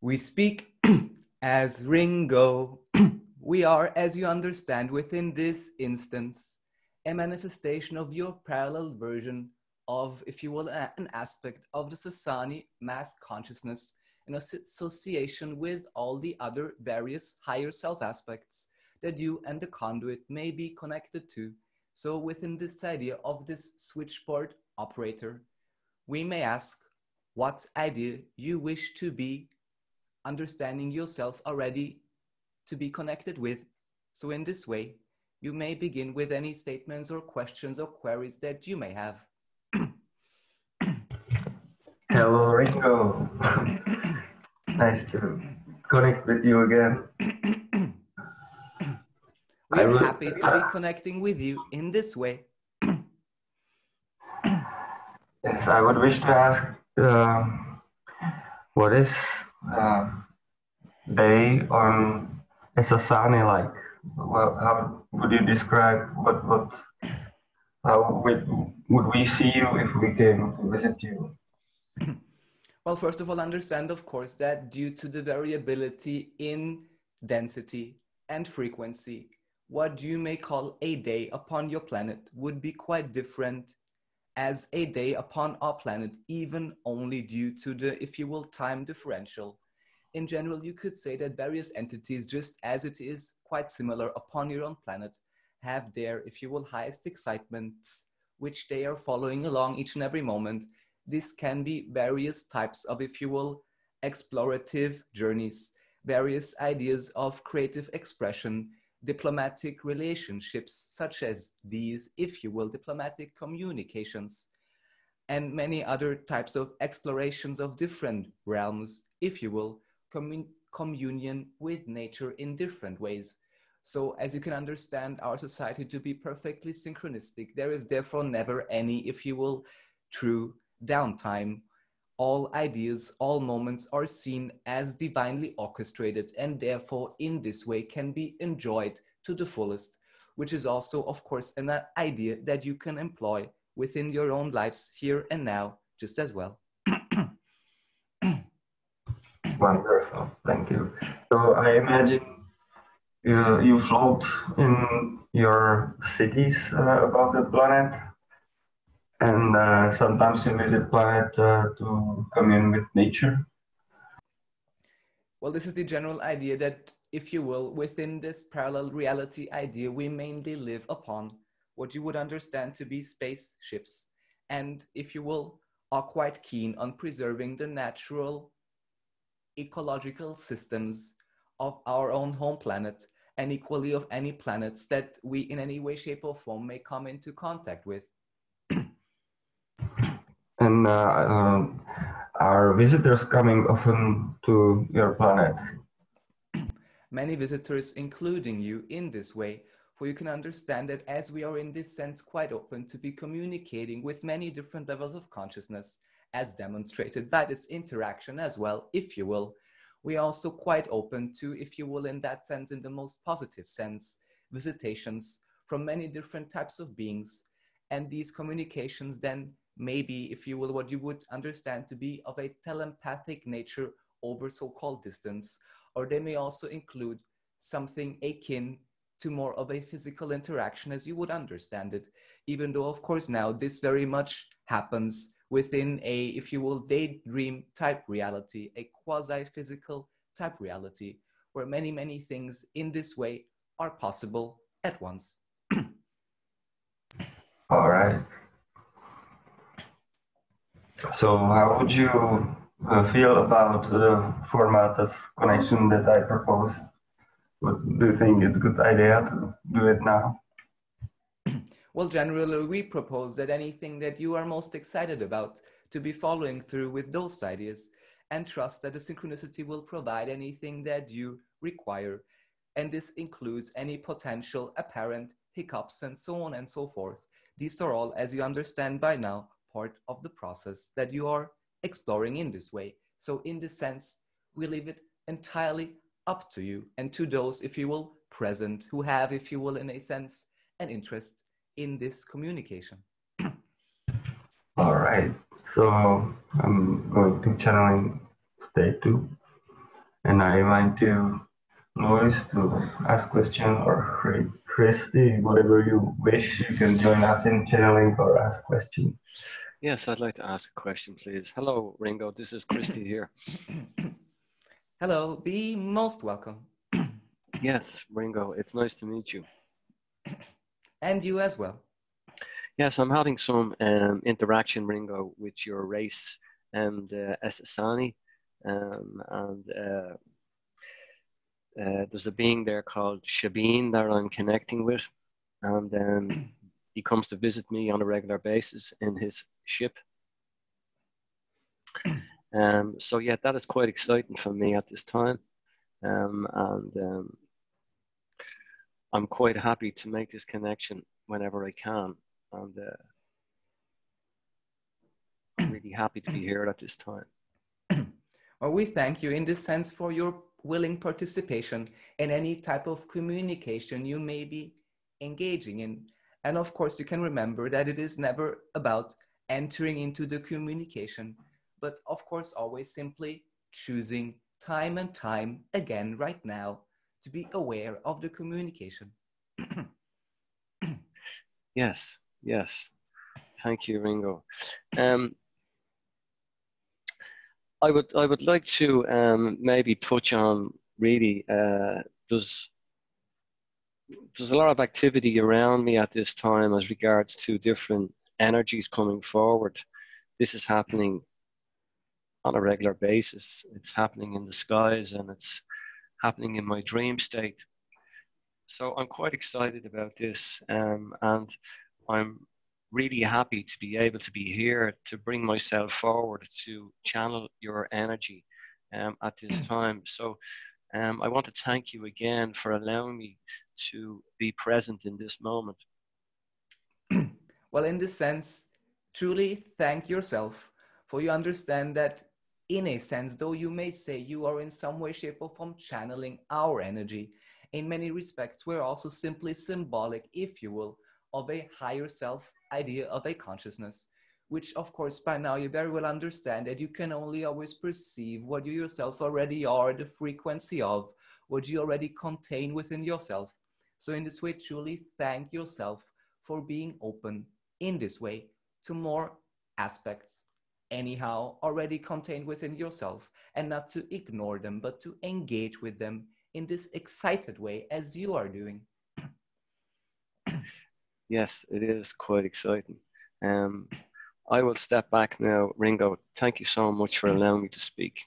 we speak as Ringo. we are, as you understand, within this instance, a manifestation of your parallel version of, if you will, an aspect of the Essassani mass consciousness in association with all the other various higher self aspects that you and the conduit may be connected to. So within this idea of this switchboard operator, we may ask what idea you wish to be understanding yourself already to be connected with. So in this way, you may begin with any statements or questions or queries that you may have. Hello, nice to connect with you again. We're would, happy to be connecting with you in this way. yes, I would wish to ask uh, what is uh, day on Essassani like? Well, how would you describe what what how would, would we see you if we came to visit you? Well, first of all, understand, of course, that due to the variability in density and frequency, what you may call a day upon your planet would be quite different as a day upon our planet, even only due to the, if you will, time differential. In general, you could say that various entities, just as it is quite similar upon your own planet, have their, if you will, highest excitements, which they are following along each and every moment. This can be various types of, if you will, explorative journeys, various ideas of creative expression, diplomatic relationships, such as these, if you will, diplomatic communications, and many other types of explorations of different realms, if you will, commun communion with nature in different ways. So as you can understand our society to be perfectly synchronistic, there is therefore never any, if you will, true downtime all ideas, all moments are seen as divinely orchestrated and therefore in this way can be enjoyed to the fullest, which is also, of course, an idea that you can employ within your own lives here and now just as well. Wonderful, thank you. So I imagine you, you float in your cities uh, above the planet and uh, sometimes you visit planet uh, to commune with nature. Well, this is the general idea that, if you will, within this parallel reality idea, we mainly live upon what you would understand to be spaceships. And if you will, are quite keen on preserving the natural ecological systems of our own home planet and equally of any planets that we in any way, shape or form may come into contact with and uh, um, are visitors coming often to your planet? Many visitors, including you, in this way, for you can understand that as we are in this sense quite open to be communicating with many different levels of consciousness, as demonstrated by this interaction as well, if you will, we are also quite open to, if you will, in that sense, in the most positive sense, visitations from many different types of beings. And these communications then maybe, if you will, what you would understand to be of a telepathic nature over so-called distance, or they may also include something akin to more of a physical interaction as you would understand it, even though, of course, now this very much happens within a, if you will, daydream type reality, a quasi-physical type reality, where many, many things in this way are possible at once. All right. So how would you uh, feel about the format of connection that I proposed? What, do you think it's a good idea to do it now? Well, generally, we propose that anything that you are most excited about to be following through with those ideas and trust that the synchronicity will provide anything that you require. And this includes any potential apparent hiccups and so on and so forth. These are all, as you understand by now, part of the process that you are exploring in this way. So in this sense, we leave it entirely up to you and to those, if you will, present who have, if you will, in a sense, an interest in this communication. All right. So I'm going to channeling state two, and I invite you, Lois, to ask question or Christy, whatever you wish. You can join us in channeling or ask question. Yes, I'd like to ask a question, please. Hello, Ringo. This is Christy here. Hello. Be most welcome. yes, Ringo. It's nice to meet you. And you as well. Yes, I'm having some um, interaction, Ringo, with your race and uh. Um, and uh, uh, there's a being there called Shabin that I'm connecting with. And um, he comes to visit me on a regular basis in his ship. Um, so, yeah, that is quite exciting for me at this time. Um, and um, I'm quite happy to make this connection whenever I can and uh, I'm really happy to be here at this time. well, we thank you in this sense for your willing participation in any type of communication you may be engaging in. And of course, you can remember that it is never about entering into the communication, but of course, always simply choosing time and time again right now to be aware of the communication. yes, Yes, thank you, Ringo. Um, I would I would like to um, maybe touch on really uh, there's there's a lot of activity around me at this time as regards to different energies coming forward. This is happening on a regular basis. It's happening in the skies and it's happening in my dream state. So I'm quite excited about this, um, and I'm really happy to be able to be here to bring myself forward to channel your energy um, at this time. So um, I want to thank you again for allowing me to be present in this moment. well, in this sense, truly thank yourself for you understand that in a sense, though you may say you are in some way, shape, or form channeling our energy, in many respects, we're also simply symbolic, if you will, of a higher self idea of a consciousness, which of course by now you very well understand that you can only always perceive what you yourself already are, the frequency of what you already contain within yourself. So in this way, truly thank yourself for being open in this way to more aspects anyhow already contained within yourself and not to ignore them, but to engage with them in this excited way as you are doing yes, it is quite exciting. Um, I will step back now. Ringo, thank you so much for allowing me to speak.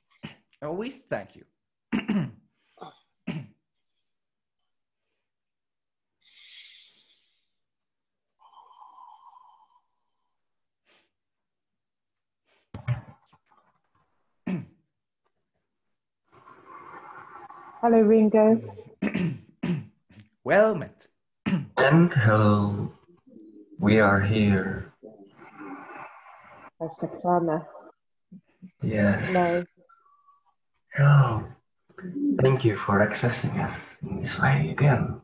Always thank you. Hello, Ringo. well met. And hello, we are here. That's Saklana. Yes. Hello. Hello. Thank you for accessing us in this way again.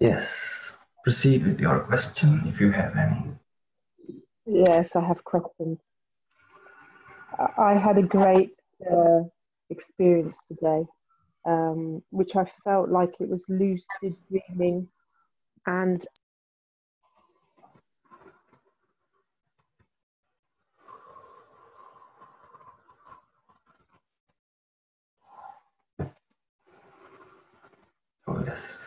Yes, proceed with your question if you have any. Yes, I have questions. I had a great uh, experience today um, which I felt like it was lucid dreaming and Oh, yes.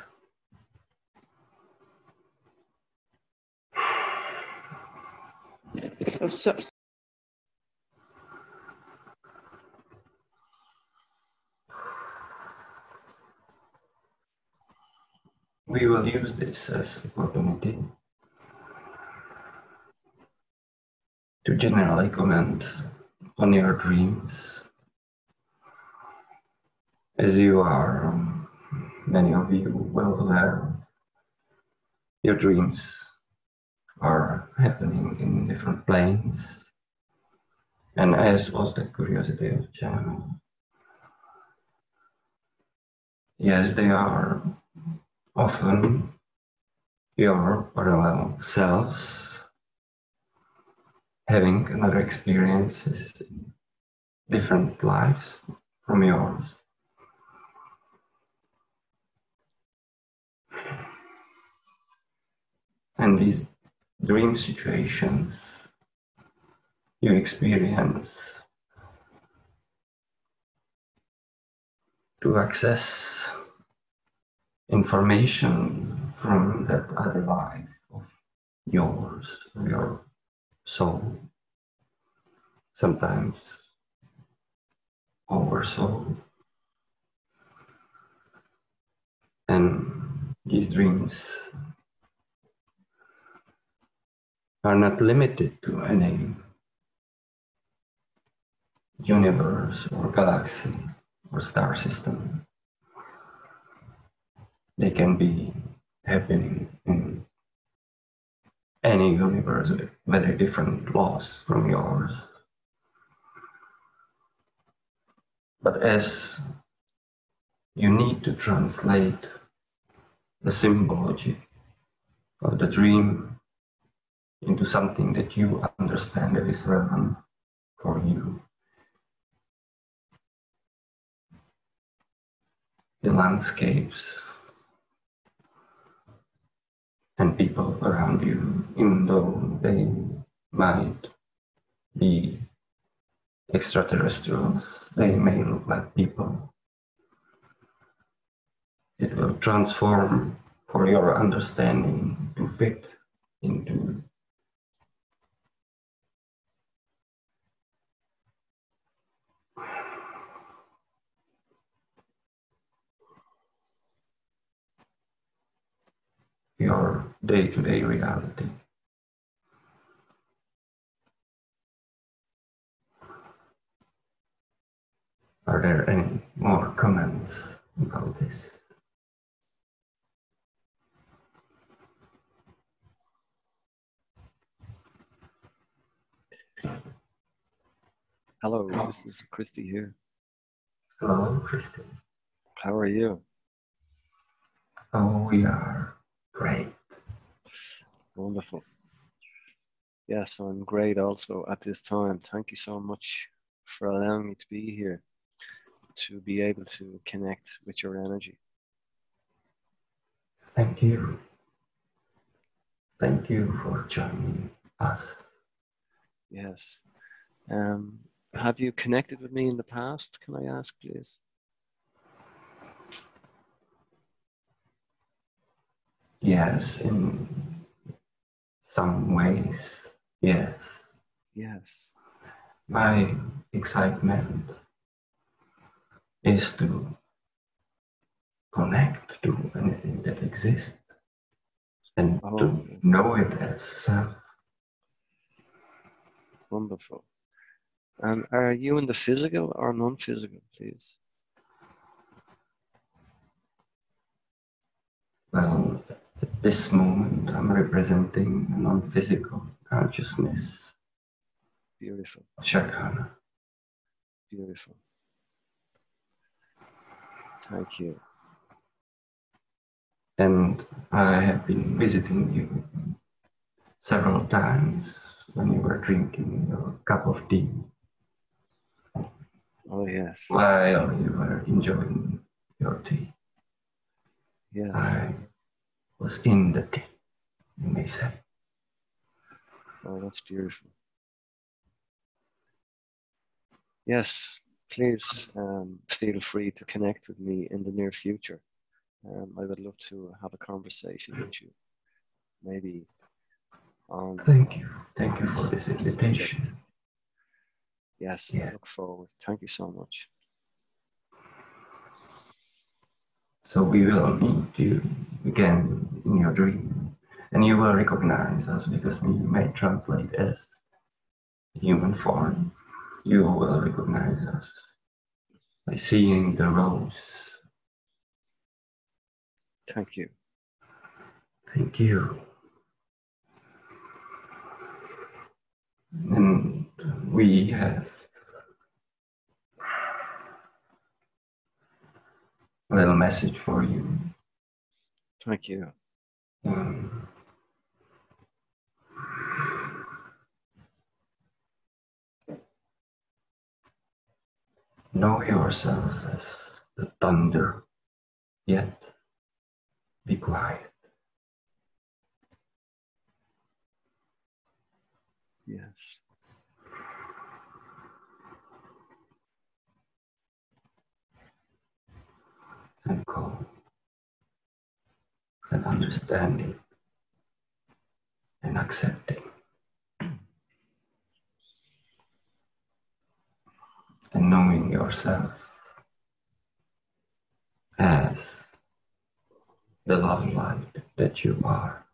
So, we will use this as opportunity to generally comment on your dreams as you are um, many of you well aware your dreams happening in different planes And as was the curiosity of China. Yes, they are often your parallel selves having another experiences, different lives from yours. And these dream situations you experience to access information from that other life of yours, of your soul, sometimes our soul. And these dreams are not limited to any universe or galaxy or star system. They can be happening in any universe with very different laws from yours. But as you need to translate the symbology of the dream into something that you understand that is relevant for you. The landscapes and people around you, even though they might be extraterrestrials, they may look like people. It will transform for your understanding to fit into your day-to-day reality. Are there any more comments about this? Hello, this is Christy here. Hello, Christy. How are you? Oh, we are great. Wonderful. Yes, I'm great also at this time. Thank you so much for allowing me to be here, to be able to connect with your energy. Thank you. Thank you for joining us. Yes. Um, have you connected with me in the past? Can I ask, please? Yes, in some ways, yes. Yes. My excitement is to connect to anything that exists and Oh. to know it as self. Wonderful. And are you in the physical or non-physical, please? Well, this moment, I'm representing a non-physical consciousness, Beautiful, Shakana. beautiful. Thank you. And I have been visiting you several times when you were drinking your cup of tea Oh yes, while you were enjoying your tea. yes. I was in the tea, you may say. Oh, that's beautiful. Yes, please um, feel free to connect with me in the near future. Um, I would love to have a conversation with you, maybe on. Thank you. Thank you for this invitation. Yes, Yeah. I look forward. Thank you so much. So we will meet you again in your dream, and you will recognize us because we may translate as human form. You will recognize us by seeing the rose. Thank you. Thank you. And we we have little message for you. Thank you. Um, know yourself as the thunder, yet be quiet. Yes. And calm and understanding and accepting. and knowing yourself as the love light that you are.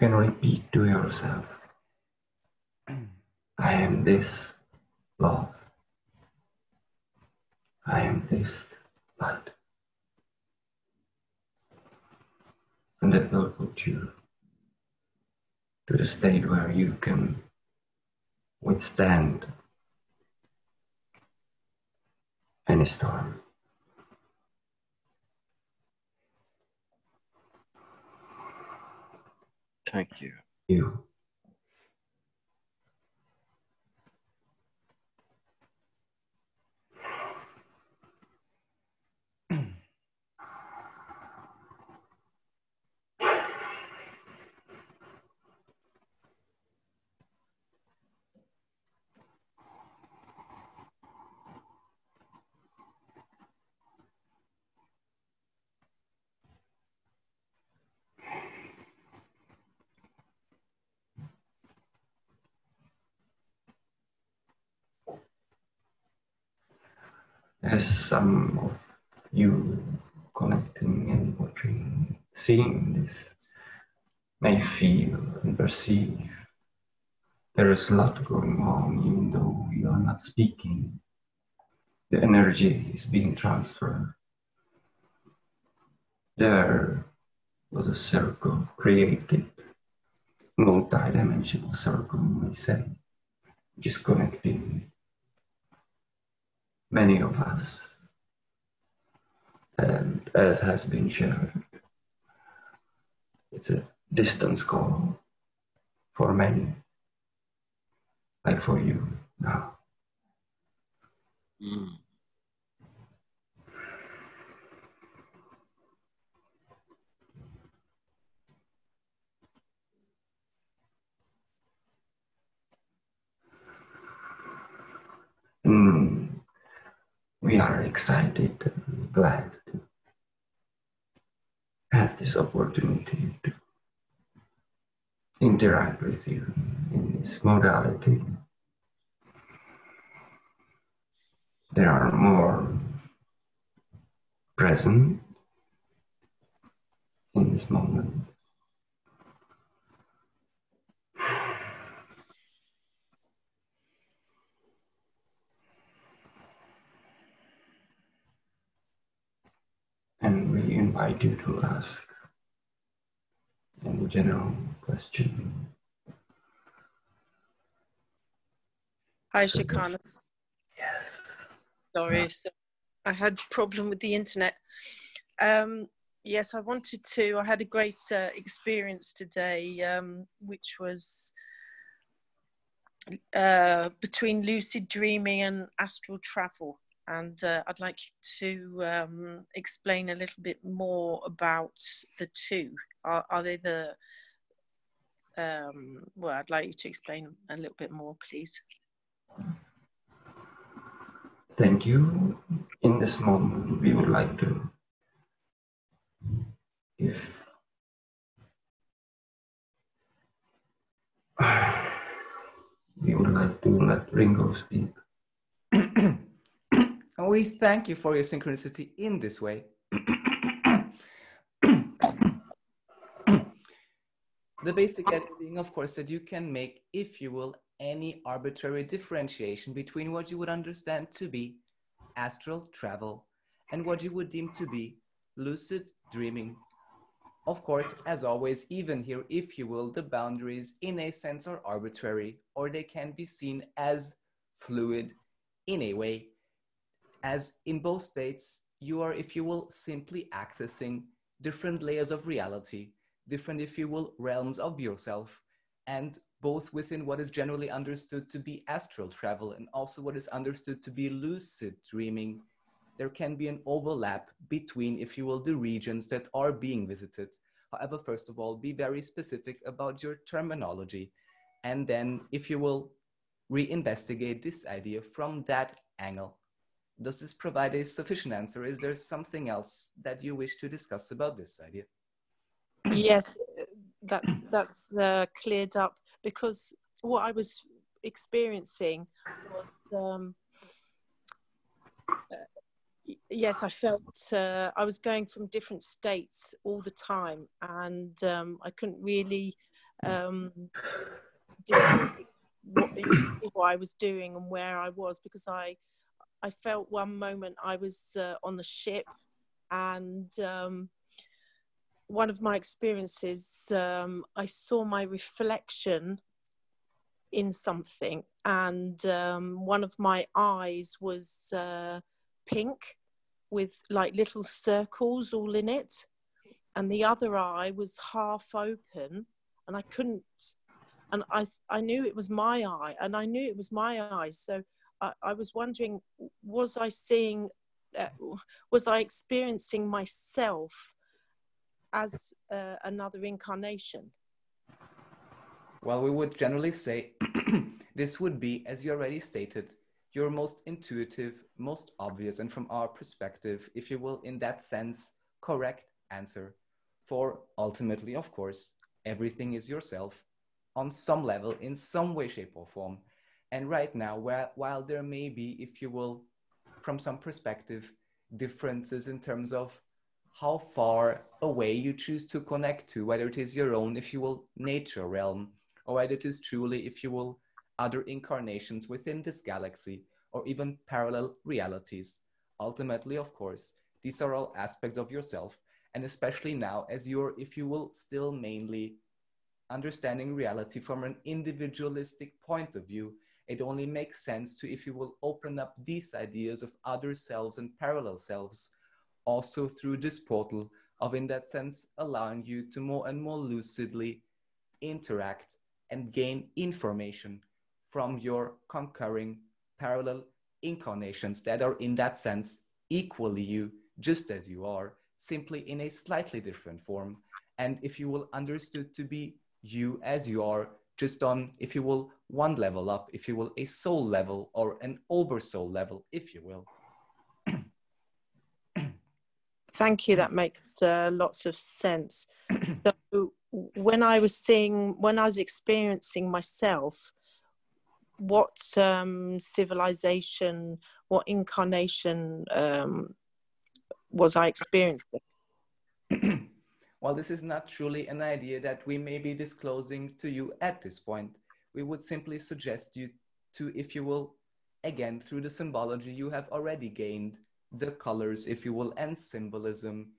You can repeat to yourself, I am this love. I am this light. And that will put you to the state where you can withstand any storm. Thank you. You. As some of you connecting and watching, seeing this may feel and perceive, there is a lot going on, even though you are not speaking. The energy is being transferred. There was a circle created, multi-dimensional circle, we say, is connecting many of us. And as has been shown, it's a distance call for many, like for you now. Mm. We are excited and glad to have this opportunity to interact with you in this modality. There are more present in this moment. And we invite you to ask any general question. Hi, Shikana. Yes. Sorry, so I had a problem with the internet. Um, yes, I wanted to. I had a great uh, experience today, um, which was uh, between lucid dreaming and astral travel. And uh, I'd like you to um, explain a little bit more about the two. Are, are they the um, well, I'd like you to explain a little bit more, please. Thank you. In this moment, we would like to, if we would like to let Ringo speak. and we thank you for your synchronicity in this way. the basic being, of course, that you can make, if you will, any arbitrary differentiation between what you would understand to be astral travel and what you would deem to be lucid dreaming Of course, as always, even here, if you will, the boundaries in a sense are arbitrary or they can be seen as fluid in a way, as in both states, you are, if you will, simply accessing different layers of reality, different, if you will, realms of yourself, and both within what is generally understood to be astral travel and also what is understood to be lucid dreaming, there can be an overlap between, if you will, the regions that are being visited. However, first of all, be very specific about your terminology. And then, if you will, reinvestigate this idea from that angle. Does this provide a sufficient answer? Is there something else that you wish to discuss about this idea? yes, that's that's uh, cleared up because what I was experiencing was um, uh, yes, I felt uh, I was going from different states all the time, and um, I couldn't really um, what, what I was doing and where I was because I I felt one moment I was uh, on the ship, and um, one of my experiences, um, I saw my reflection in something, and um, one of my eyes was uh, pink with like little circles all in it, and the other eye was half open, and I couldn't. And I, I knew it was my eye, and I knew it was my eyes. So I, was wondering, was I seeing, uh, was I experiencing myself as uh, another incarnation? Well, we would generally say this would be, as you already stated, your most intuitive, most obvious, and from our perspective, if you will, in that sense, correct answer. For ultimately, of course, everything is yourself on some level, in some way, shape, or form. And right now, while there may be, if you will, from some perspective, differences in terms of how far away you choose to connect to, whether it is your own, if you will, nature realm, or whether it is truly, if you will, other incarnations within this galaxy, or even parallel realities. Ultimately, of course, these are all aspects of yourself, and especially now, as you're, if you will, still mainly understanding reality from an individualistic point of view, it only makes sense to, if you will, open up these ideas of other selves and parallel selves also through this portal of, in that sense, allowing you to more and more lucidly interact and gain information from your concurring parallel incarnations that are, in that sense, equally you, just as you are, simply in a slightly different form. And if you will understood to be you as you are, just on, if you will, one level up, if you will, a soul level or an oversoul level, if you will. Thank you. That makes uh, lots of sense. so when I was seeing, when I was experiencing myself, what um, civilization, what incarnation um, was I experiencing? While this is not truly an idea that we may be disclosing to you at this point, we would simply suggest you to, if you will, again, through the symbology you have already gained, the colors, if you will, and symbolism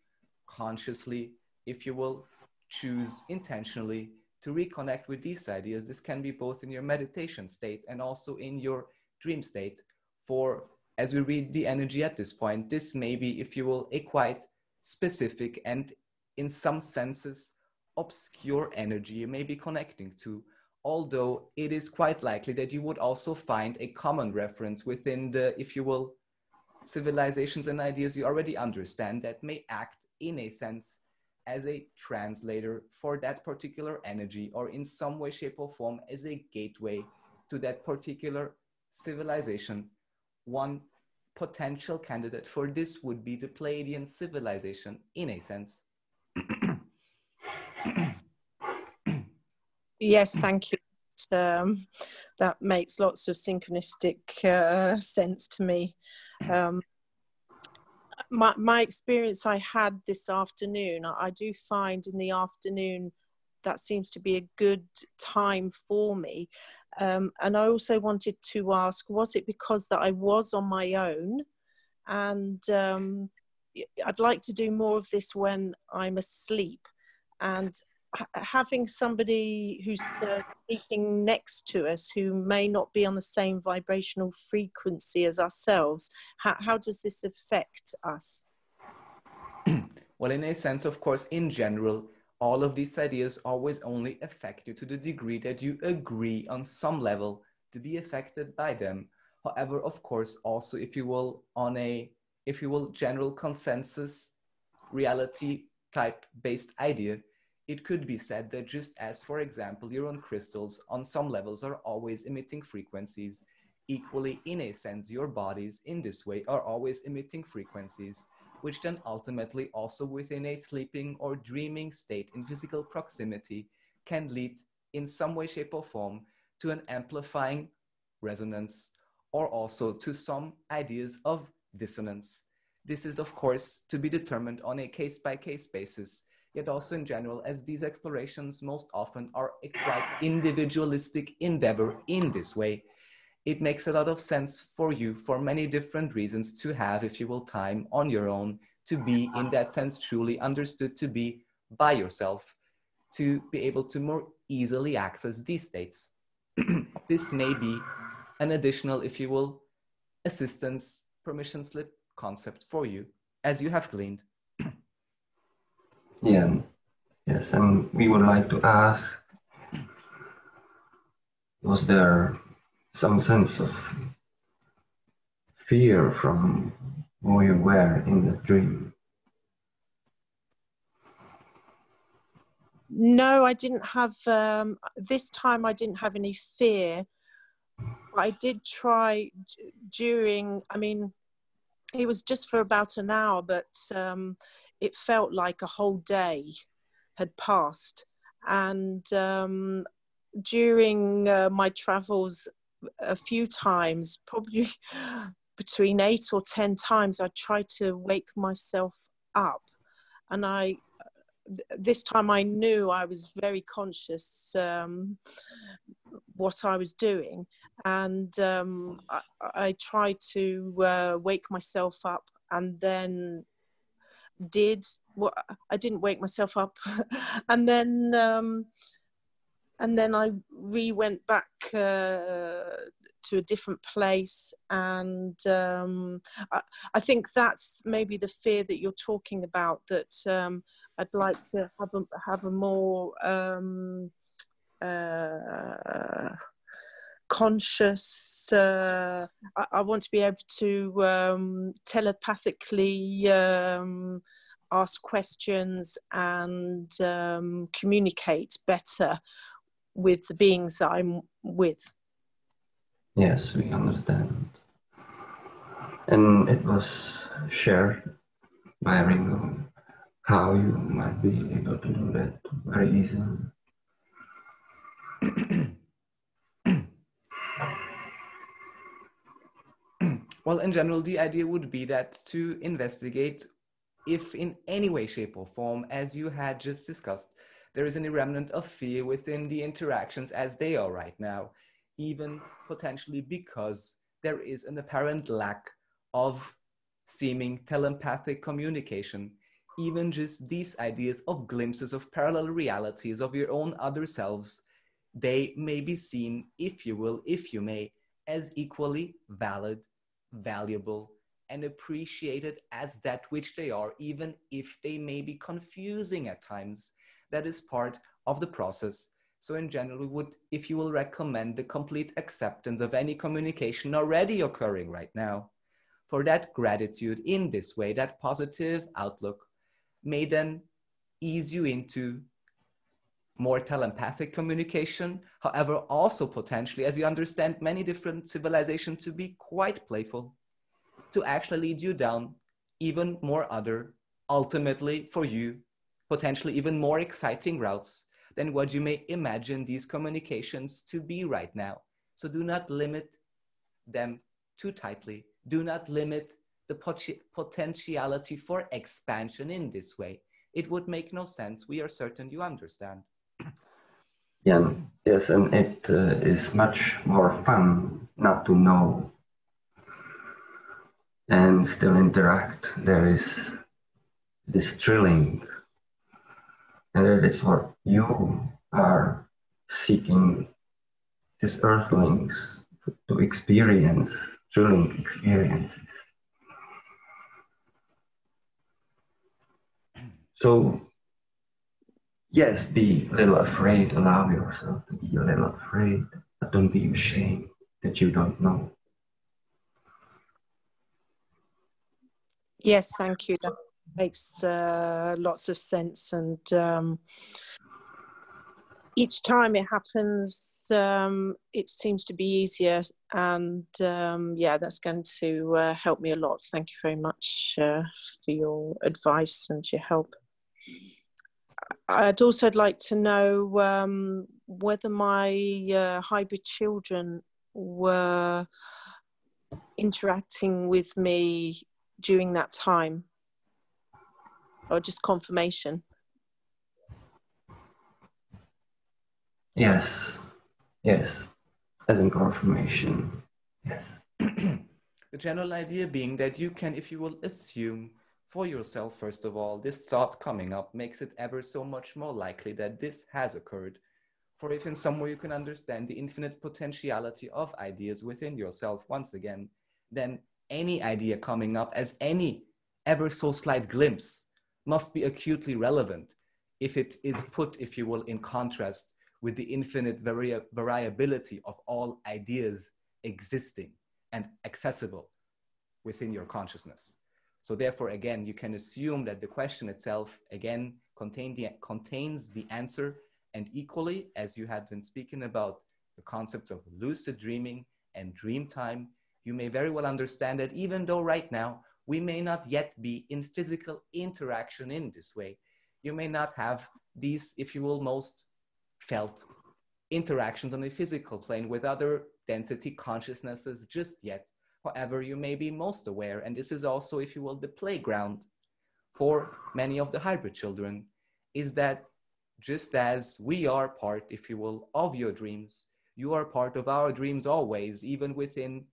consciously, if you will, choose intentionally to reconnect with these ideas. This can be both in your meditation state and also in your dream state. For as we read the energy at this point, this may be, if you will, a quite specific and in some senses, obscure energy you may be connecting to, although it is quite likely that you would also find a common reference within the, if you will, civilizations and ideas you already understand that may act in a sense as a translator for that particular energy or in some way, shape or form as a gateway to that particular civilization. One potential candidate for this would be the Pleiadian civilization in a sense. Yes, thank you. Um, that makes lots of synchronistic uh, sense to me. Um, my, my experience I had this afternoon, I, do find in the afternoon that seems to be a good time for me. Um, and I also wanted to ask, was it because that I was on my own and um, I'd like to do more of this when I'm asleep. and having somebody who's uh, speaking next to us who may not be on the same vibrational frequency as ourselves, how, how does this affect us? well, in a sense, of course, in general, all of these ideas always only affect you to the degree that you agree on some level to be affected by them. However, of course, also if you will, on a, if you will, general consensus reality type based idea, it could be said that just as, for example, your own crystals on some levels are always emitting frequencies, equally in a sense, your bodies in this way are always emitting frequencies, which then ultimately also within a sleeping or dreaming state in physical proximity can lead in some way, shape or form to an amplifying resonance or also to some ideas of dissonance. This is of course to be determined on a case by case basis yet also in general, as these explorations most often are a quite individualistic endeavor in this way, it makes a lot of sense for you for many different reasons to have, if you will, time on your own, to be in that sense truly understood to be by yourself, to be able to more easily access these states. this may be an additional, if you will, assistance permission slip concept for you, as you have gleaned. Yeah, yes, and we would like to ask was there some sense of fear from who you were in the dream? No, I didn't have, um, this time I didn't have any fear. I did try during, I mean, it was just for about an hour, but um, it felt like a whole day had passed. And um, during uh, my travels, a few times, probably between eight or ten times, I tried to wake myself up. And I, this time I knew I was very conscious um, what I was doing. And um, I, I, tried to uh, wake myself up and then did what I didn't wake myself up, and then um, and then I re went back uh, to a different place, and um, I, I, think that's maybe the fear that you're talking about. That um, I'd like to have a have a more um, uh, conscious. Uh, I, I, want to be able to um, telepathically um, ask questions and um, communicate better with the beings that I'm with. Yes, we understand. And it was shared by Ringo how you might be able to do that very easily. well, in general, the idea would be that to investigate if in any way, shape, or form, as you had just discussed, there is any remnant of fear within the interactions as they are right now, even potentially because there is an apparent lack of seeming telepathic communication, even just these ideas of glimpses of parallel realities of your own other selves, they may be seen, if you will, if you may, as equally valid, valuable, and appreciated as that which they are, even if they may be confusing at times. That is part of the process. So in general, we would, if you will recommend the complete acceptance of any communication already occurring right now, for that gratitude in this way, that positive outlook may then ease you into more telepathic communication. However, also potentially, as you understand many different civilizations to be quite playful, to actually lead you down even more other, ultimately for you, potentially even more exciting routes than what you may imagine these communications to be right now. So do not limit them too tightly. Do not limit the pot potentiality for expansion in this way. It would make no sense. We are certain you understand. Yeah, yes, and it uh, is much more fun not to know and still interact. There is this thrilling and that is what you are seeking as earthlings to experience, thrilling experiences. So, yes, be a little afraid, allow yourself to be a little afraid, but don't be ashamed that you don't know. Yes, thank you. That makes uh, lots of sense. And um, each time it happens, um, it seems to be easier. And um, yeah, that's going to uh, help me a lot. Thank you very much uh, for your advice and your help. I'd also like to know um, whether my uh, hybrid children were interacting with me during that time or just confirmation Yes, yes, as in confirmation. Yes. the general idea being that you can, if you will, assume for yourself, first of all, this thought coming up makes it ever so much more likely that this has occurred. For if in some way you can understand the infinite potentiality of ideas within yourself once again, then any idea coming up as any ever so slight glimpse must be acutely relevant if it is put, if you will, in contrast with the infinite vari variability of all ideas existing and accessible within your consciousness. So therefore, again, you can assume that the question itself, again, contain the, contains the answer and equally, as you had been speaking about the concepts of lucid dreaming and dream time, you may very well understand that even though right now we may not yet be in physical interaction in this way, you may not have these, if you will, most felt interactions on a physical plane with other density consciousnesses just yet. However, you may be most aware, and this is also, if you will, the playground for many of the hybrid children, is that just as we are part, if you will, of your dreams, you are part of our dreams always, even within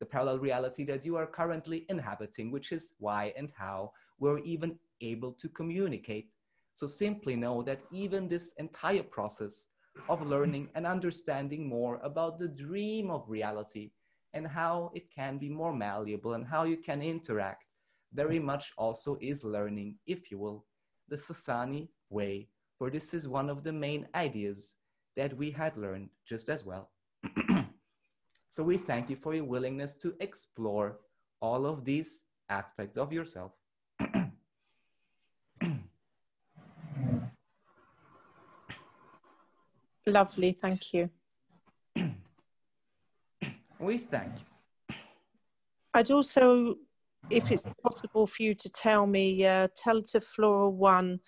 the parallel reality that you are currently inhabiting, which is why and how we're even able to communicate. So simply know that even this entire process of learning and understanding more about the dream of reality and how it can be more malleable and how you can interact very much also is learning, if you will, the Essassani way, for this is one of the main ideas that we had learned just as well. so we thank you for your willingness to explore all of these aspects of yourself. Lovely, thank you. we thank you. I'd also, if it's possible for you to tell me, uh, Telta Flora 1,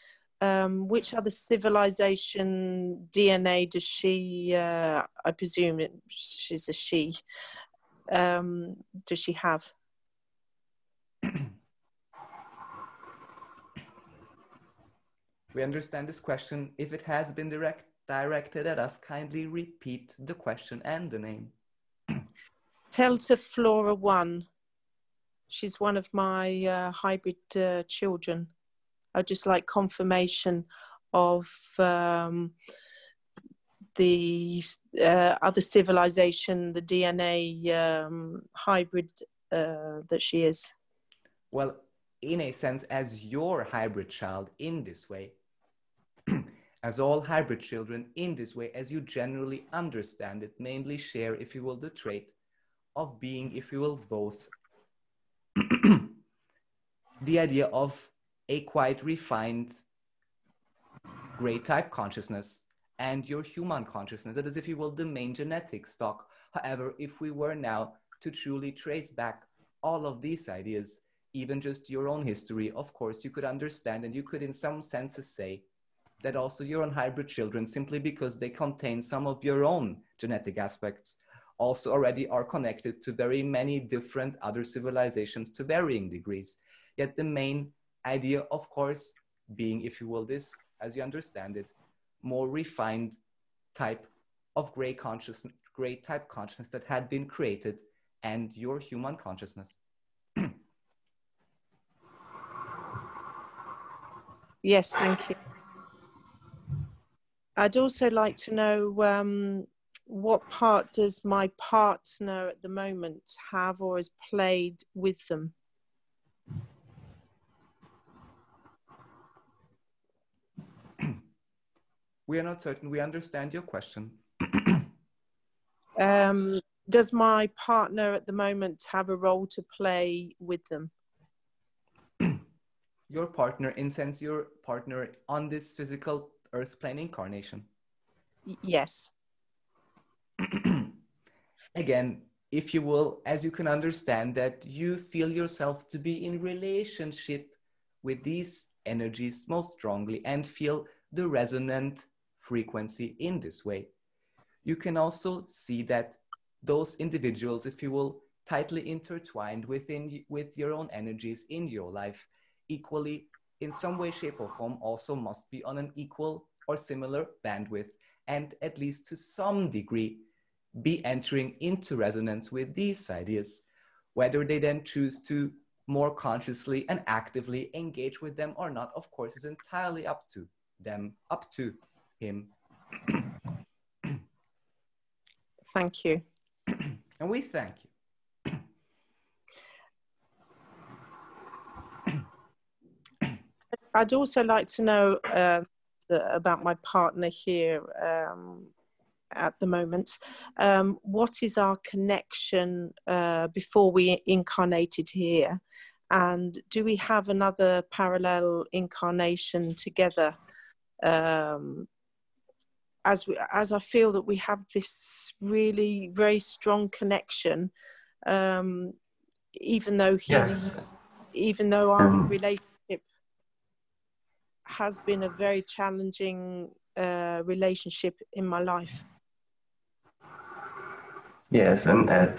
um, which other civilization DNA does she, uh, I presume it, she's a she, um, does she have? we understand this question if it has been direct directed at us, kindly repeat the question and the name. Telta Flora 1. She's one of my uh, hybrid uh, children. I just like confirmation of um, the uh, other civilization, the DNA um, hybrid uh, that she is. Well, in a sense, as your hybrid child in this way, as all hybrid children in this way, as you generally understand it, mainly share, if you will, the trait of being, if you will, both the idea of a quite refined gray type consciousness and your human consciousness. That is, if you will, the main genetic stock. However, if we were now to truly trace back all of these ideas, even just your own history, of course, you could understand and you could, in some senses, say that also your own hybrid children, simply because they contain some of your own genetic aspects, also already are connected to very many different other civilizations to varying degrees. Yet the main idea, of course, being, if you will, this, as you understand it, more refined type of gray consciousness, gray type consciousness that had been created and your human consciousness. yes, thank you. I'd also like to know um, what part does my partner at the moment have or has played with them? we are not certain we understand your question. um, does my partner at the moment have a role to play with them? your partner, in sense, your partner on this physical earth plane incarnation? Yes. Again, if you will, as you can understand that you feel yourself to be in relationship with these energies most strongly and feel the resonant frequency in this way. You can also see that those individuals, if you will, tightly intertwined within with your own energies in your life, equally in some way, shape, or form, also must be on an equal or similar bandwidth, and at least to some degree be entering into resonance with these ideas. Whether they then choose to more consciously and actively engage with them or not, of course, is entirely up to them, up to him. Thank you. and we thank you. I'd also like to know uh, about my partner here um, at the moment. Um, what is our connection uh, before we incarnated here? And do we have another parallel incarnation together? Um, as we, as I feel that we have this really very strong connection, um, even though he, Yes. even though our Um, relationship has been a very challenging uh, relationship in my life. Yes, and as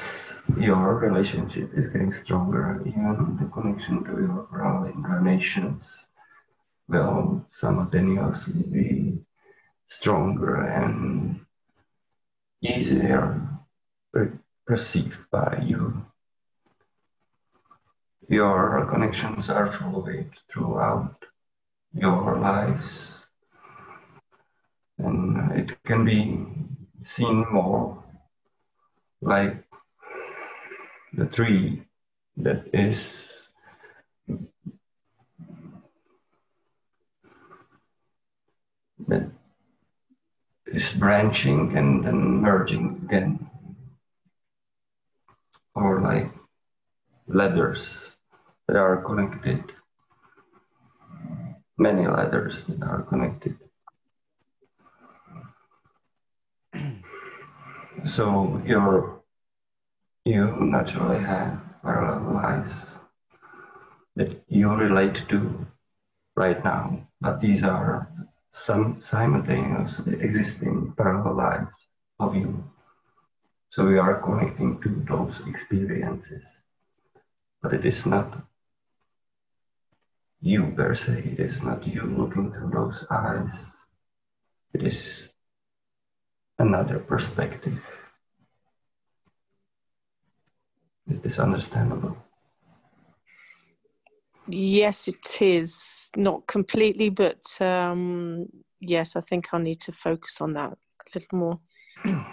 your relationship is getting stronger, even the connection to your parallel incarnations will simultaneously be stronger and easier perceived by you. Your connections are fluid throughout your lives, and it can be seen more like the tree that is that is branching and then merging again. Or like ladders that are connected. Many ladders that are connected so your you naturally have parallel lives that you relate to right now, but these are some simultaneously existing parallel lives of you. So we are connecting to those experiences, but it is not you per se, it is not you looking through those eyes, it is another perspective. Is this understandable? Yes, it is not completely, but um, yes, I think I'll need to focus on that a little more.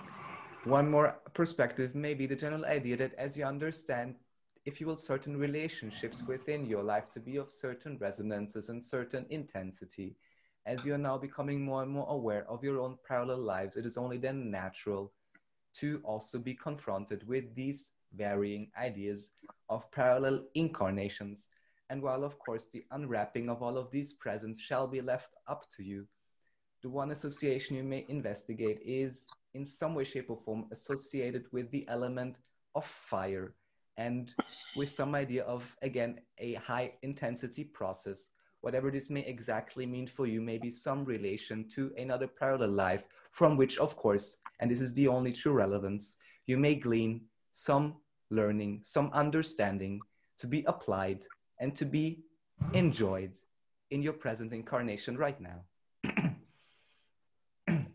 One more perspective may be the general idea that as you understand, if you will, certain relationships within your life to be of certain resonances and certain intensity, as you're now becoming more and more aware of your own parallel lives, it is only then natural to also be confronted with these varying ideas of parallel incarnations. And while, of course, the unwrapping of all of these presents shall be left up to you, the one association you may investigate is in some way, shape, or form associated with the element of fire and with some idea of, again, a high intensity process. Whatever this may exactly mean for you, may be some relation to another parallel life from which, of course, and this is the only true relevance, you may glean some learning, some understanding to be applied and to be enjoyed in your present incarnation right now.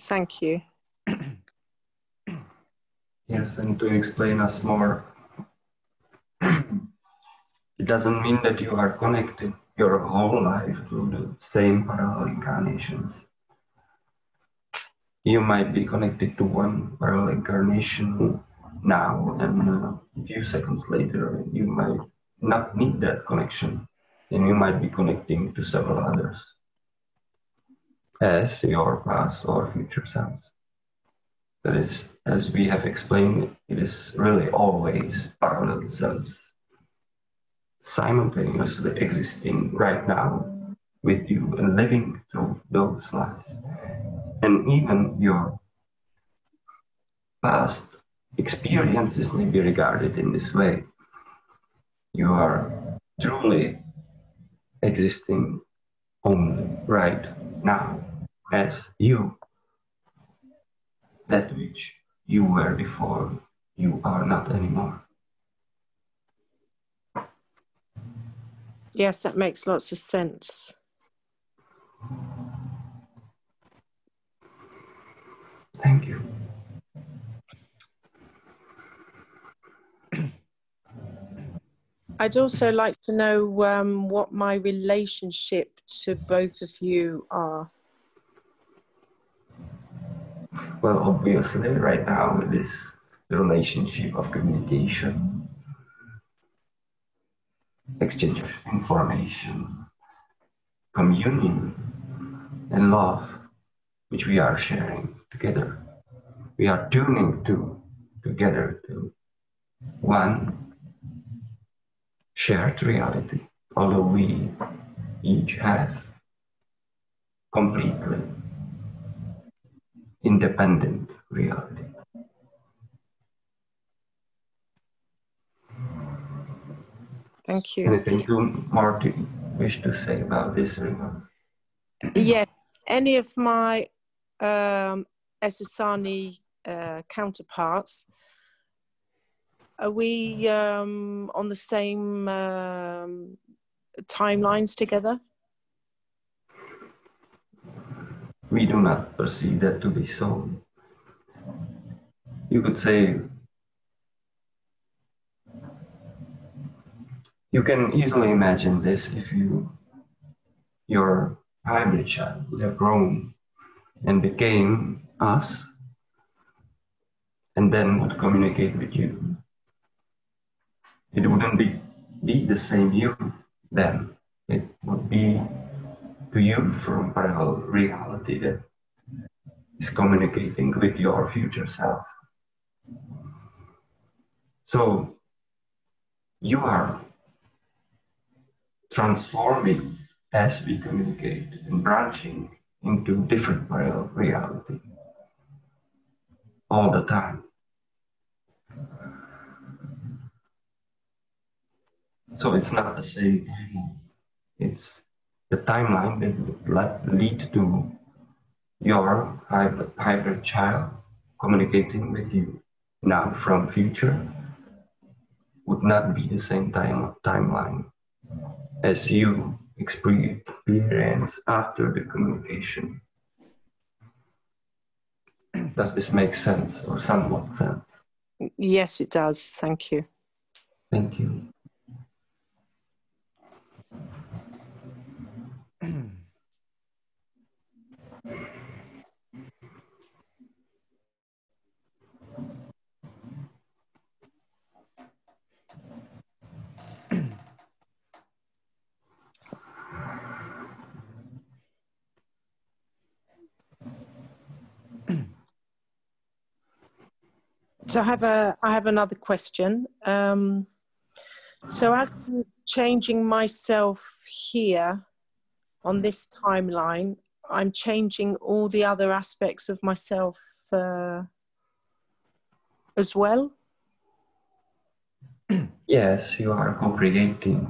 Thank you. Yes, and to explain us more, it doesn't mean that you are connected your whole life through the same parallel incarnations. you might be connected to one parallel incarnation now, and uh, a few seconds later, you might not need that connection, and you might be connecting to several others as your past or future selves. That is, as we have explained, it is really always parallel selves simultaneously existing right now with you and living through those lives. And even your past experiences may be regarded in this way. You are truly existing only right now as you, that which you were before you are not anymore. Yes, that makes lots of sense. Thank you. I'd also like to know um, what my relationship to both of you are. Well, obviously, right now it is the relationship of communication, exchange of information, communion, and love, which we are sharing together. We are tuning to together to one shared reality, although we each have completely independent reality. Thank you. Anything to, more to wish to say about this, Rima? Yes, any of my um, Essassani uh, counterparts, are we um, on the same um, timelines together? We do not perceive that to be so. You could say you can easily imagine this if you your hybrid child would have grown and became us and then would communicate with you it wouldn't be, be the same you then. It would be to you from parallel reality that is communicating with your future self. So you are transforming as we communicate and branching into different parallel reality all the time. So it's not the same timeline. It's the timeline that would lead to your hybrid child communicating with you now from future would not be the same time timeline as you experience after the communication. Does this make sense or somewhat sense? Yes, it does. Thank you. Thank you. So I have a I have another question. Um, so as I'm changing myself here on this timeline, I'm changing all the other aspects of myself uh, as well. Yes, you are co-creating.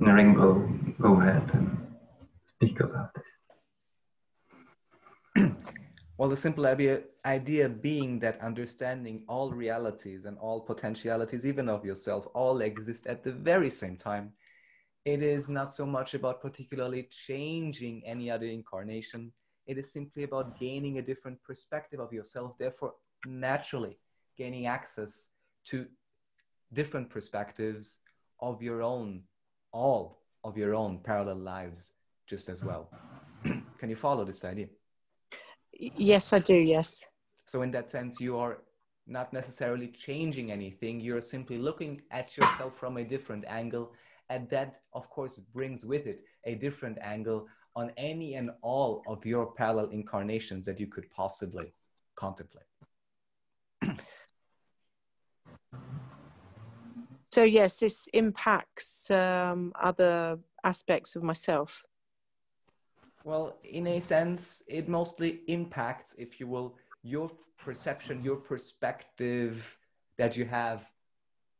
Naringo, go ahead and speak about this. Well, the simple idea, being that understanding all realities and all potentialities, even of yourself, all exist at the very same time. It is not so much about particularly changing any other incarnation. It is simply about gaining a different perspective of yourself, therefore, naturally gaining access to different perspectives of your own, all of your own parallel lives, just as well. Can you follow this idea? Yes, I do. Yes. So, in that sense, you are not necessarily changing anything. You're simply looking at yourself from a different angle. And that, of course, brings with it a different angle on any and all of your parallel incarnations that you could possibly contemplate. so, yes, this impacts um, other aspects of myself. Well, in a sense, it mostly impacts, if you will, your perception, your perspective that you have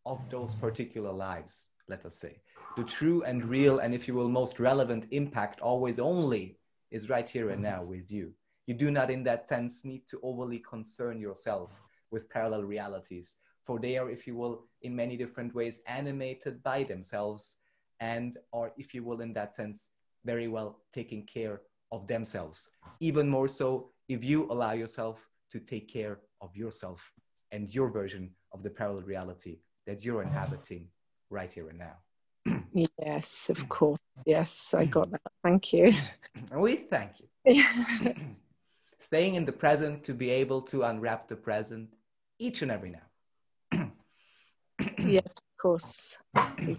of those particular lives, let us say. The true and real, and if you will, most relevant impact always only is right here and now with you. You do not, in that sense, need to overly concern yourself with parallel realities, for they are, if you will, in many different ways animated by themselves and are, if you will, in that sense, very well taking care of themselves. Even more so if you allow yourself to take care of yourself and your version of the parallel reality that you're inhabiting right here and now. yes, of mm. course. Yes, I mm. got that. Thank you. we thank you. Staying in the present to be able to unwrap the present each and every now. yes, of course.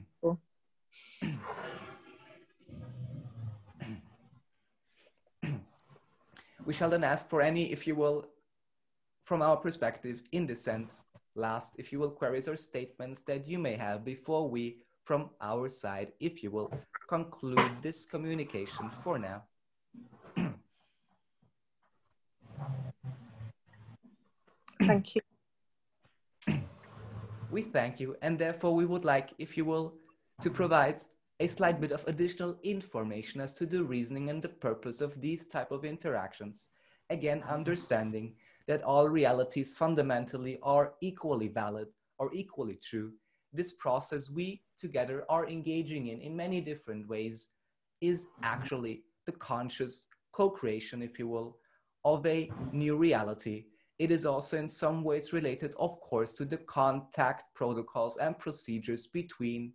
we shall then ask for any, if you will, from our perspective, in this sense, last, if you will, queries or statements that you may have before we, from our side, if you will, conclude this communication for now. Thank you. We thank you, and therefore we would like, if you will, to provide a slight bit of additional information as to the reasoning and the purpose of these type of interactions. Again, understanding that all realities fundamentally are equally valid or equally true. This process we together are engaging in in many different ways is actually the conscious co-creation, if you will, of a new reality. It is also in some ways related, of course, to the contact protocols and procedures between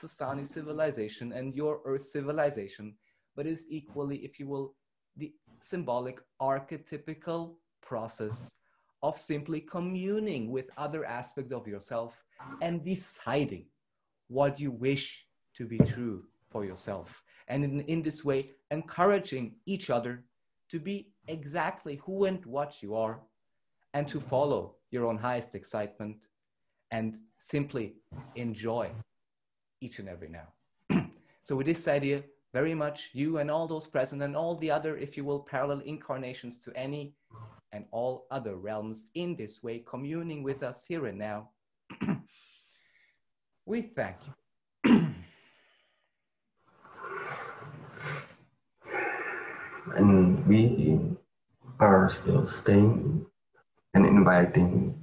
the Essassani civilization and your Earth civilization, but is equally, if you will, the symbolic archetypical process of simply communing with other aspects of yourself and deciding what you wish to be true for yourself. And in, in this way, encouraging each other to be exactly who and what you are and to follow your own highest excitement and simply enjoy each and every now. so with this idea, very much you and all those present and all the other, if you will, parallel incarnations to any and all other realms in this way, communing with us here and now. we thank you. and we are still staying and inviting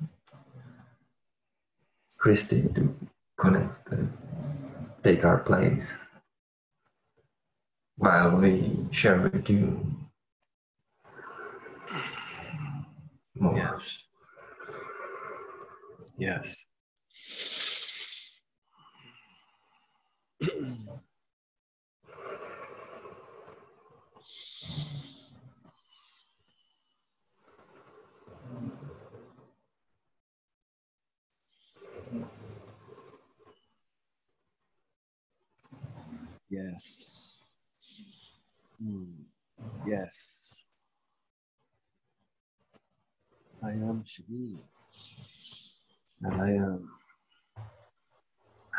Christy to connect take our place while we share with you more. Yes. Yes. Yes. Mm. Yes. I am Shadi. And I am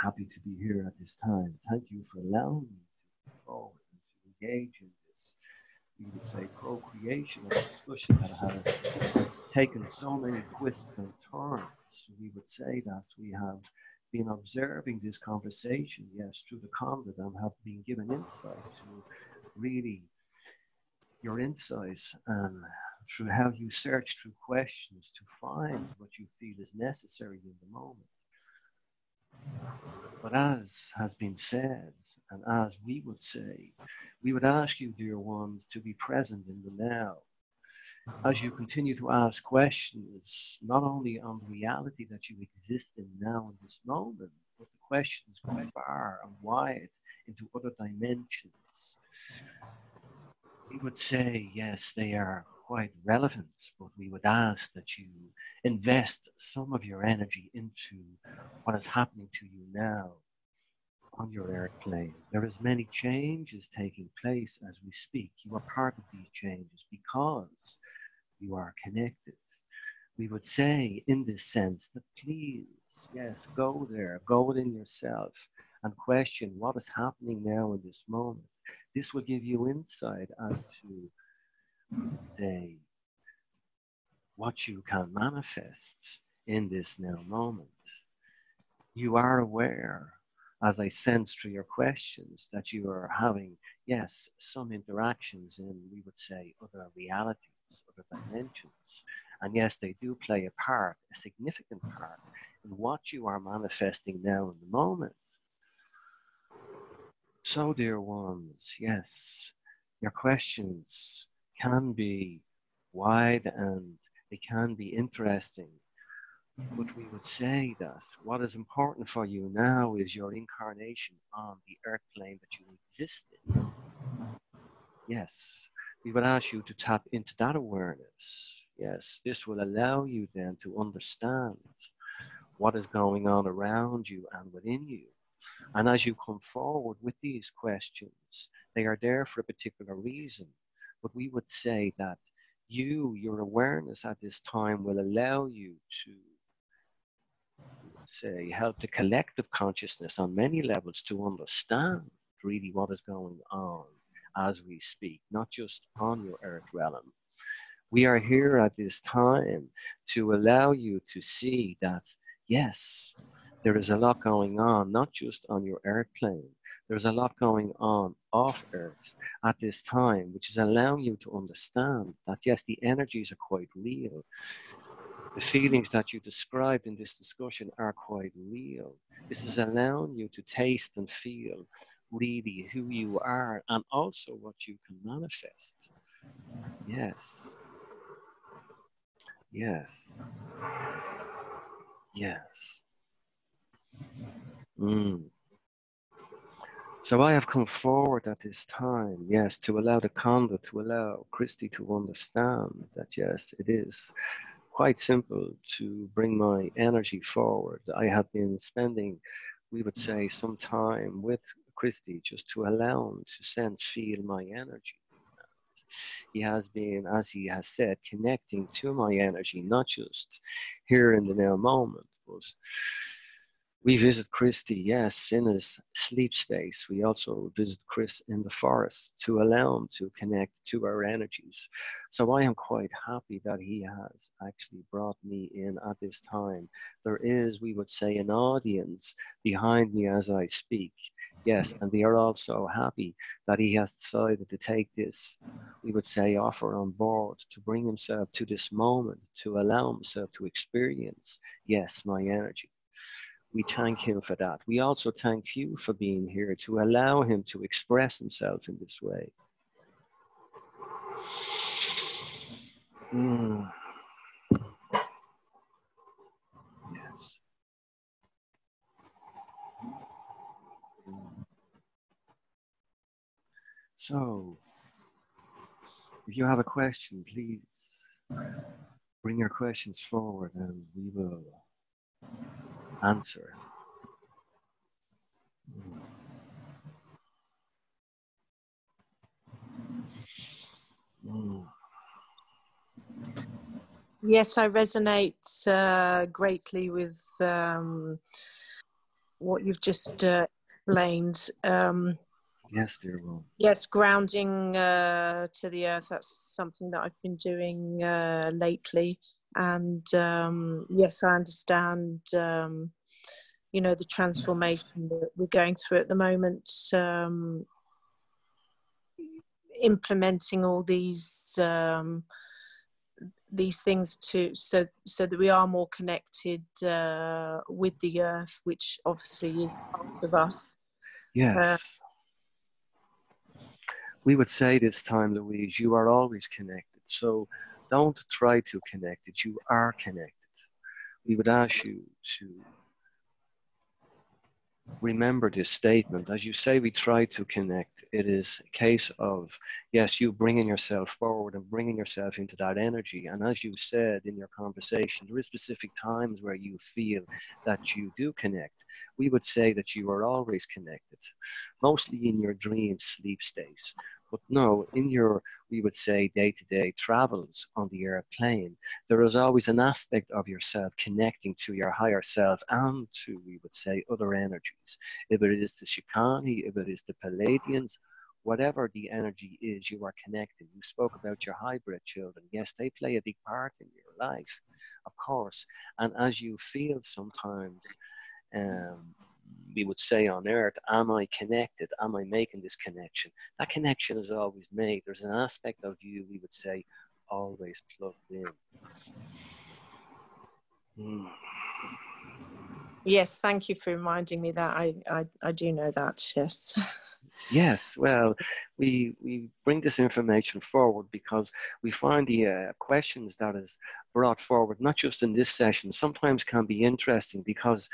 happy to be here at this time. Thank you for allowing me to and to engage in this, we would say, co-creation and discussion that has taken so many twists and turns. We would say that we have been observing this conversation, yes, through the conduit have been given insight to really your insights and through how you search through questions to find what you feel is necessary in the moment. But as has been said, and as we would say, we would ask you, dear ones, to be present in the now. As you continue to ask questions, not only on the reality that you exist in now in this moment, but the questions go far and wide into other dimensions. We would say, yes, they are quite relevant, but we would ask that you invest some of your energy into what is happening to you now on your airplane. There is many changes taking place as we speak. You are part of these changes because you are connected. We would say in this sense that please, yes, go there, go within yourself and question what is happening now in this moment. This will give you insight as to say what you can manifest in this now moment. You are aware, as I sense through your questions, that you are having, yes, some interactions in, we would say, other realities, other dimensions. And yes, they do play a part, a significant part, in what you are manifesting now in the moment. So, dear ones, yes, your questions can be wide and they can be interesting. But we would say that what is important for you now is your incarnation on the earth plane that you exist in. Yes, we would ask you to tap into that awareness. Yes, this will allow you then to understand what is going on around you and within you. And as you come forward with these questions, they are there for a particular reason. But we would say that you, your awareness at this time will allow you to say help the collective consciousness on many levels to understand really what is going on as we speak, not just on your earth realm. We are here at this time to allow you to see that, yes, there is a lot going on, not just on your earth plane. There's a lot going on off earth at this time, which is allowing you to understand that, yes, the energies are quite real. The feelings that you described in this discussion are quite real. This is allowing you to taste and feel really who you are and also what you can manifest. Yes. Yes. Yes. Mm. So I have come forward at this time, yes, to allow the conduit, to allow Christy to understand that, yes, it is quite simple to bring my energy forward. I have been spending, we would say, some time with Christy just to allow him to sense, feel my energy. He has been, as he has said, connecting to my energy, not just here in the now moment, but we visit Christy, yes, in his sleep states. We also visit Chris in the forest to allow him to connect to our energies. So I am quite happy that he has actually brought me in at this time. There is, we would say, an audience behind me as I speak. Yes, and they are also happy that he has decided to take this, we would say, offer on board to bring himself to this moment, to allow himself to experience, yes, my energy. We thank him for that. We also thank you for being here to allow him to express himself in this way. Mm. Yes. So, if you have a question, please bring your questions forward and we will answer. Mm. Yes, I resonate uh, greatly with um, what you've just uh, explained. Um, yes, dear. Yes, grounding uh, to the earth. That's something that I've been doing uh, lately and um, yes, I understand. Um, you know the transformation that we're going through at the moment. Um, implementing all these um, these things to so so that we are more connected uh, with the earth, which obviously is part of us. Yes. Uh, we would say this time, Louise, you are always connected. So don't try to connect it. You are connected. We would ask you to remember this statement. As you say, we try to connect. It is a case of, yes, you bringing yourself forward and bringing yourself into that energy. And as you said in your conversation, there is specific times where you feel that you do connect. We would say that you are always connected, mostly in your dream sleep states. But no, in your, we would say, day to day travels on the airplane, there is always an aspect of yourself connecting to your higher self and to, we would say, other energies. If it is the Shakani, if it is the Pleiadians, whatever the energy is, you are connected. You spoke about your hybrid children. Yes, they play a big part in your life, of course. And as you feel sometimes, um, we would say on earth, am I connected? Am I making this connection? That connection is always made. There's an aspect of you, we would say, always plugged in. Mm. Yes, thank you for reminding me that. I, I, I do know that, yes. yes, well, we, we bring this information forward because we find the uh, questions that is brought forward, not just in this session, sometimes can be interesting because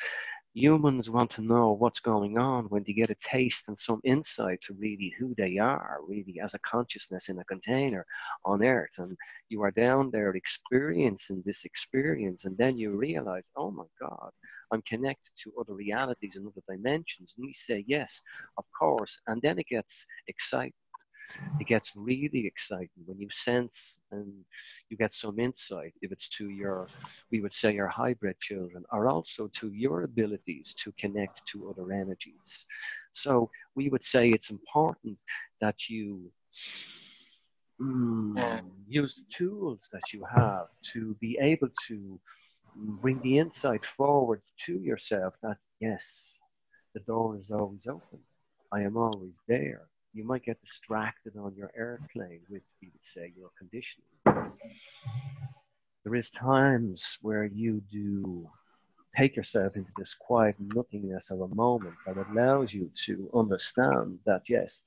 humans want to know what's going on when they get a taste and some insight to really who they are, really as a consciousness in a container on earth. And you are down there experiencing this experience, and then you realize, oh my God, I'm connected to other realities and other dimensions. And we say, yes, of course. And then it gets exciting it gets really exciting when you sense and you get some insight. If it's to your we would say your hybrid children or also to your abilities to connect to other energies. So we would say it's important that you mm, use the tools that you have to be able to bring the insight forward to yourself that yes the door is always open. I am always there you might get distracted on your airplane with, we would say, your conditioning. There is times where you do take yourself into this quiet nothingness of a moment that allows you to understand that, yes,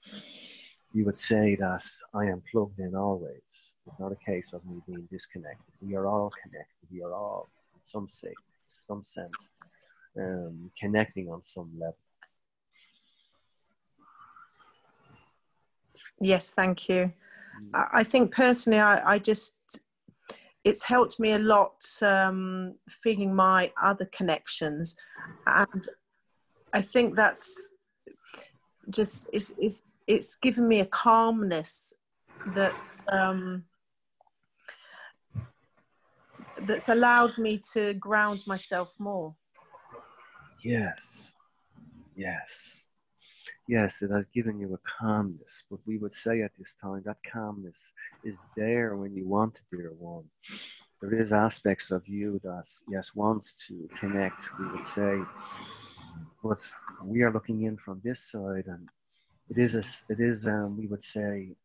you would say that I am plugged in always. It's not a case of me being disconnected. We are all connected. We are all, in some sense, some sense, um, connecting on some level. Yes, thank you. Mm. I think personally, I, I just it's helped me a lot um, feeling my other connections, and I think that's just it's it's it's given me a calmness that um, that's allowed me to ground myself more. Yes, yes yes, it has given you a calmness. But we would say at this time that calmness is there when you want it, dear one. There is aspects of you that yes wants to connect. We would say, but we are looking in from this side, and it is a, it is um, we would say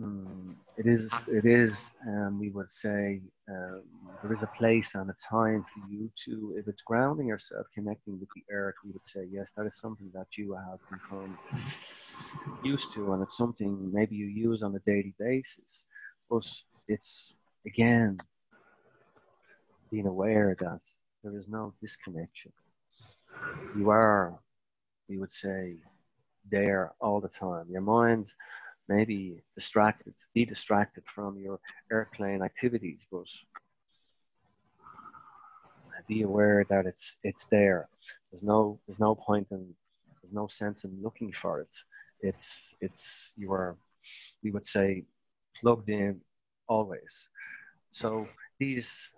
Mm, it is, it is, um, we would say, um, there is a place and a time for you to, if it's grounding yourself, connecting with the earth, we would say, yes, that is something that you have become used to, and it's something maybe you use on a daily basis. But it's, again, being aware that there is no disconnection. You are, we would say, there all the time. Your mind maybe distracted, be distracted from your airplane activities, but be aware that it's it's there. There's no there's no point in there's no sense in looking for it. It's it's you are we would say plugged in always. So these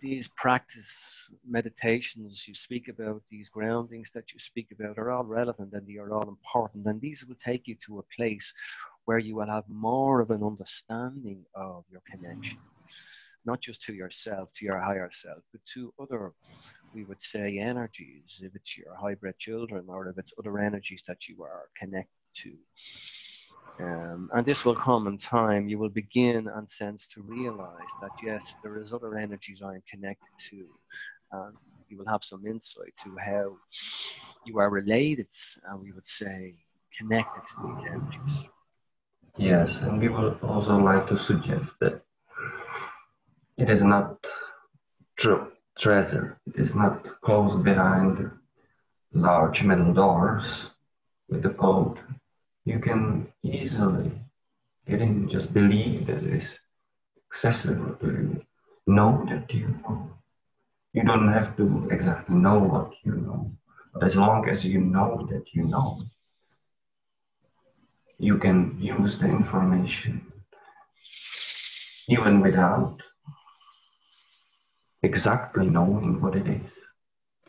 these practice meditations you speak about, these groundings that you speak about, are all relevant and they are all important. And these will take you to a place where you will have more of an understanding of your connection, not just to yourself, to your higher self, but to other, we would say, energies, if it's your hybrid children or if it's other energies that you are connected to. Um, and this will come in time. You will begin and sense to realize that yes, there is other energies I am connected to. You will have some insight to how you are related, and we would say connected to these energies. Yes, and we would also like to suggest that it is not true treasure. It is not closed behind large metal doors with the code, you can easily get in, just believe that it is accessible to you. Know that you know. You don't have to exactly know what you know, but as long as you know that you know, you can use the information even without exactly knowing what it is.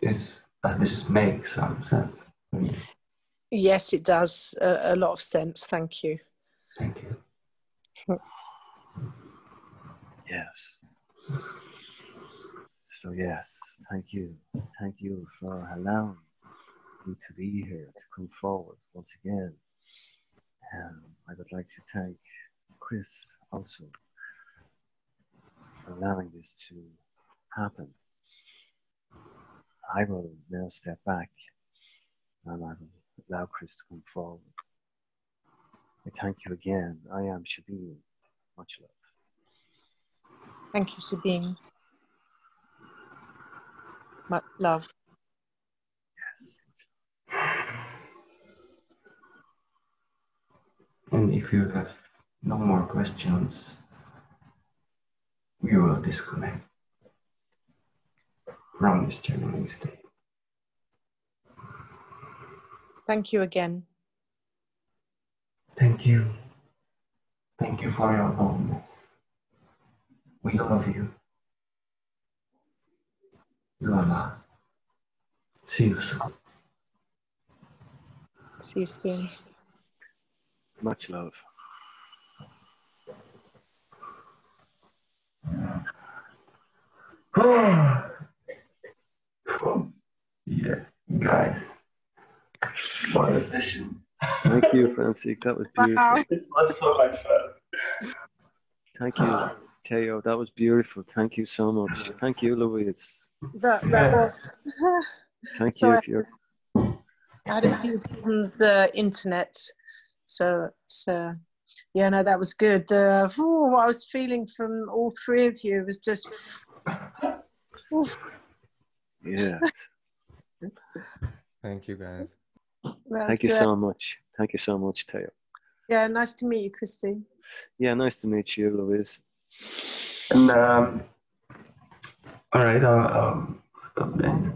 Is does this make some sense? Yes, it does a, a lot of sense. Thank you. Thank you. Yes. So yes, thank you. Thank you for allowing me to be here, to come forward once again. Um, I would like to thank Chris also for allowing this to happen. I will now step back and I will allow Chris to come forward. I thank you again. I am Shabin. Much love. Thank you, Sabine. Much love. Yes. And if you have no more questions, we will disconnect from this channeling state. Thank you again. Thank you. Thank you for your boldness. We love you. Lola. See you soon. See you soon. Much love. yeah, guys. What a session. Thank you, Francis. That was beautiful. Wow. This was so much fun. Thank you, Teo. That was beautiful. Thank you so much. Thank you, Louise. That, that was, Thank Sorry. you for your I had a few problems uh, internet, so it's, uh, yeah, no, that was good. Uh, ooh, what I was feeling from all three of you was just oof, yeah. Thank you, guys. That was Thank you great. so much. Thank you so much, Teo. Yeah, nice to meet you, Christine. Yeah, nice to meet you, Louise. And um, all right, I'll, I'll stop there.